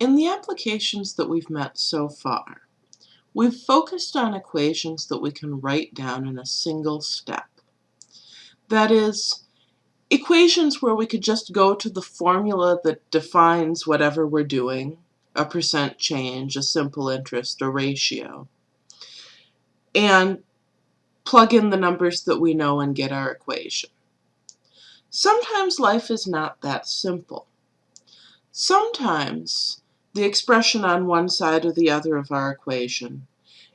In the applications that we've met so far, we've focused on equations that we can write down in a single step. That is, equations where we could just go to the formula that defines whatever we're doing, a percent change, a simple interest, a ratio, and plug in the numbers that we know and get our equation. Sometimes life is not that simple. Sometimes the expression on one side or the other of our equation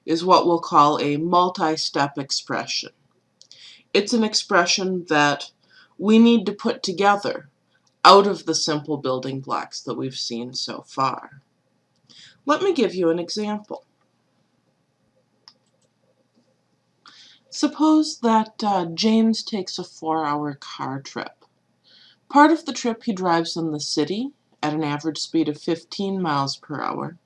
is what we'll call a multi-step expression. It's an expression that we need to put together out of the simple building blocks that we've seen so far. Let me give you an example. Suppose that uh, James takes a four-hour car trip. Part of the trip he drives in the city at an average speed of 15 miles per hour.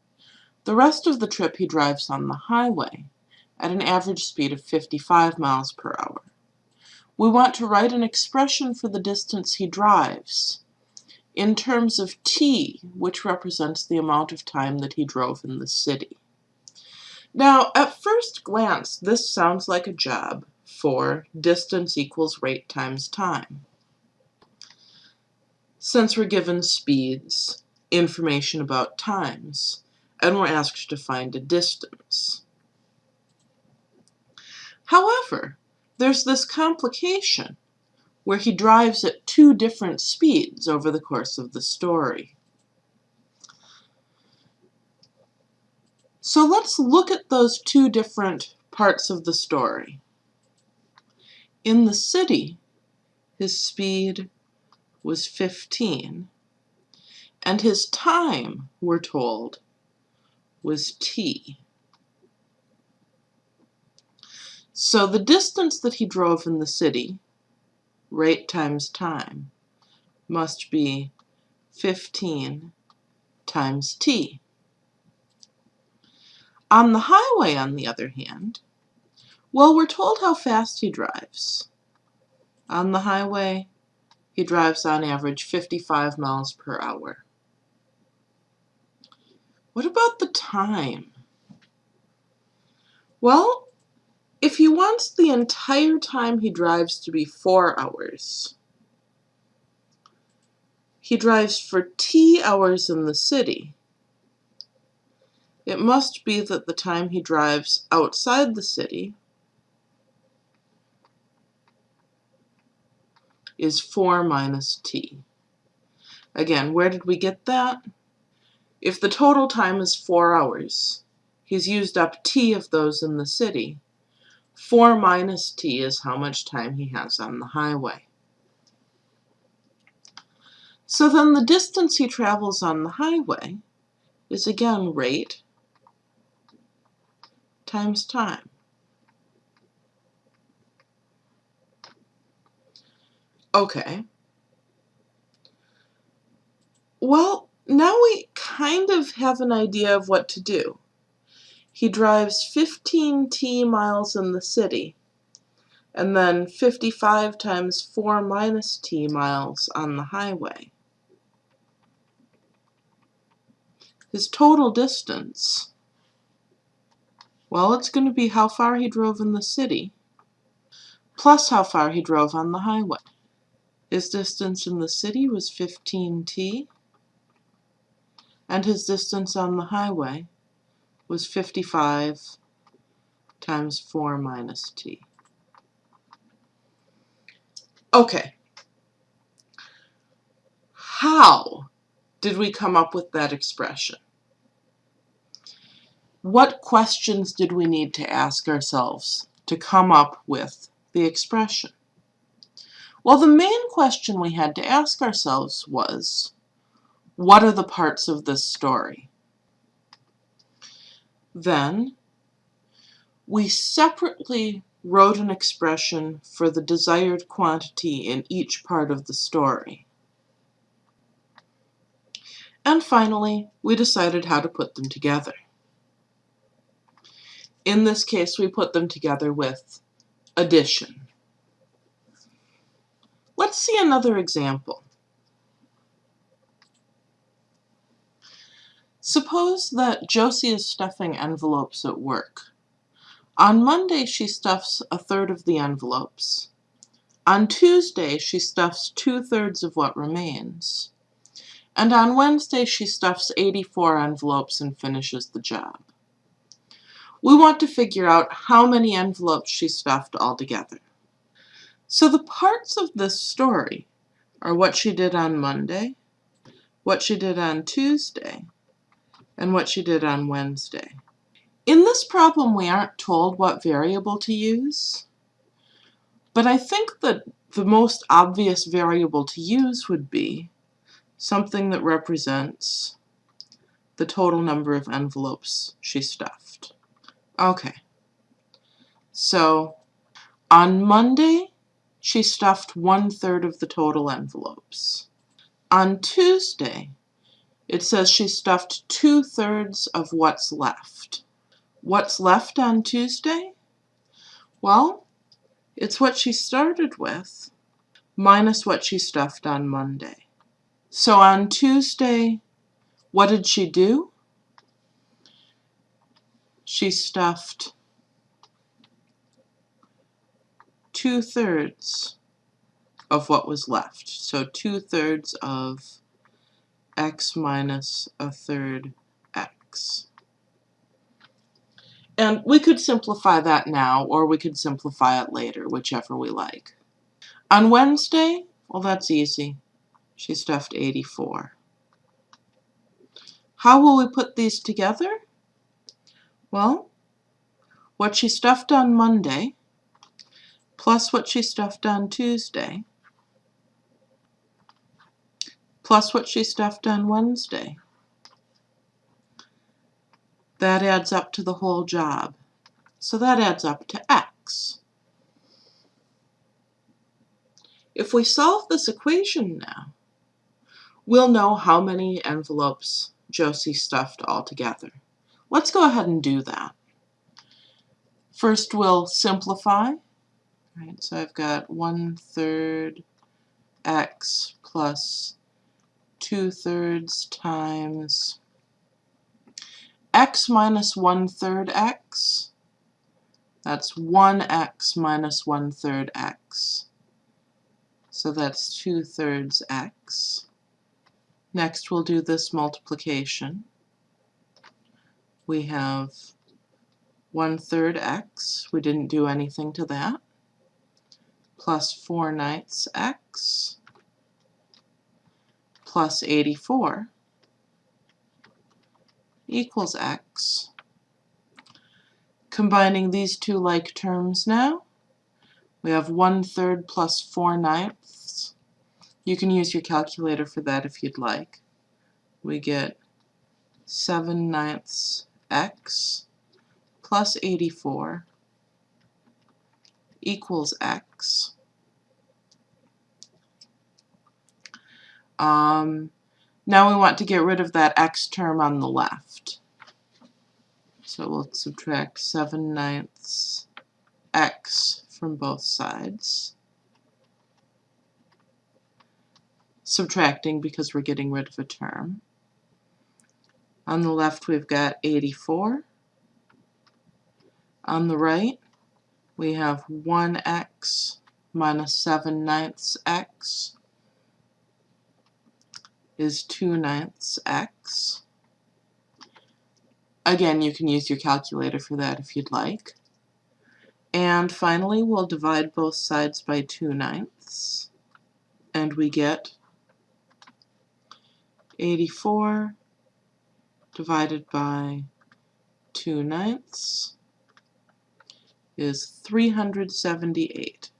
The rest of the trip he drives on the highway at an average speed of 55 miles per hour. We want to write an expression for the distance he drives in terms of t, which represents the amount of time that he drove in the city. Now, at first glance, this sounds like a job for distance equals rate times time. Since we're given speeds, information about times, and we're asked to find a distance. However, there's this complication where he drives at two different speeds over the course of the story. So let's look at those two different parts of the story. In the city, his speed was 15, and his time, we're told, was t. So the distance that he drove in the city, rate times time, must be 15 times t. On the highway, on the other hand, well, we're told how fast he drives. On the highway, he drives on average 55 miles per hour. What about the time? Well, if he wants the entire time he drives to be four hours, he drives for t hours in the city it must be that the time he drives outside the city is 4 minus t. Again, where did we get that? If the total time is 4 hours, he's used up t of those in the city. 4 minus t is how much time he has on the highway. So then the distance he travels on the highway is again rate times time. Okay. Well, now we kind of have an idea of what to do. He drives 15t miles in the city, and then 55 times 4 minus t miles on the highway. His total distance well, it's going to be how far he drove in the city, plus how far he drove on the highway. His distance in the city was 15t, and his distance on the highway was 55 times 4 minus t. Okay. How did we come up with that expression? what questions did we need to ask ourselves to come up with the expression? Well, the main question we had to ask ourselves was, what are the parts of this story? Then, we separately wrote an expression for the desired quantity in each part of the story. And finally, we decided how to put them together. In this case, we put them together with addition. Let's see another example. Suppose that Josie is stuffing envelopes at work. On Monday, she stuffs a third of the envelopes. On Tuesday, she stuffs two-thirds of what remains. And on Wednesday, she stuffs 84 envelopes and finishes the job. We want to figure out how many envelopes she stuffed altogether. So the parts of this story are what she did on Monday, what she did on Tuesday, and what she did on Wednesday. In this problem, we aren't told what variable to use, but I think that the most obvious variable to use would be something that represents the total number of envelopes she stuffed. Okay, so on Monday, she stuffed one third of the total envelopes. On Tuesday, it says she stuffed two thirds of what's left. What's left on Tuesday? Well, it's what she started with minus what she stuffed on Monday. So on Tuesday, what did she do? She stuffed two thirds of what was left. So two thirds of x minus a third x. And we could simplify that now, or we could simplify it later, whichever we like. On Wednesday, well, that's easy. She stuffed 84. How will we put these together? Well, what she stuffed on Monday plus what she stuffed on Tuesday plus what she stuffed on Wednesday. That adds up to the whole job. So that adds up to x. If we solve this equation now, we'll know how many envelopes Josie stuffed altogether. Let's go ahead and do that. First we'll simplify. Right, so I've got one third x plus 2 thirds times x minus 1 third x. That's 1x minus 1 third x. So that's 2 thirds x. Next we'll do this multiplication. We have 1 third x, we didn't do anything to that, plus 4 ninths x plus 84 equals x. Combining these two like terms now, we have 1 third plus 4 ninths. You can use your calculator for that if you'd like. We get 7 ninths x plus 84 equals x. Um, now we want to get rid of that x term on the left. So we'll subtract 7 ninths x from both sides. Subtracting because we're getting rid of a term. On the left we've got 84. On the right we have 1x minus 7 ninths x is 2 ninths x. Again, you can use your calculator for that if you'd like. And finally, we'll divide both sides by 2 ninths. And we get 84 divided by 2 ninths is 378.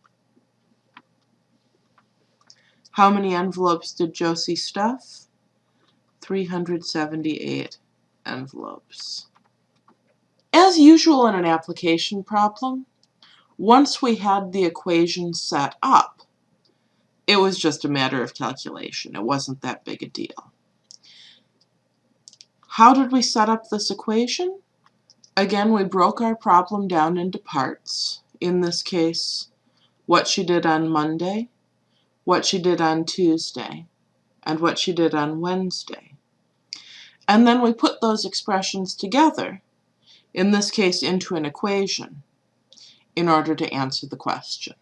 How many envelopes did Josie stuff? 378 envelopes. As usual in an application problem, once we had the equation set up, it was just a matter of calculation. It wasn't that big a deal. How did we set up this equation? Again, we broke our problem down into parts. In this case, what she did on Monday, what she did on Tuesday, and what she did on Wednesday. And then we put those expressions together, in this case into an equation, in order to answer the question.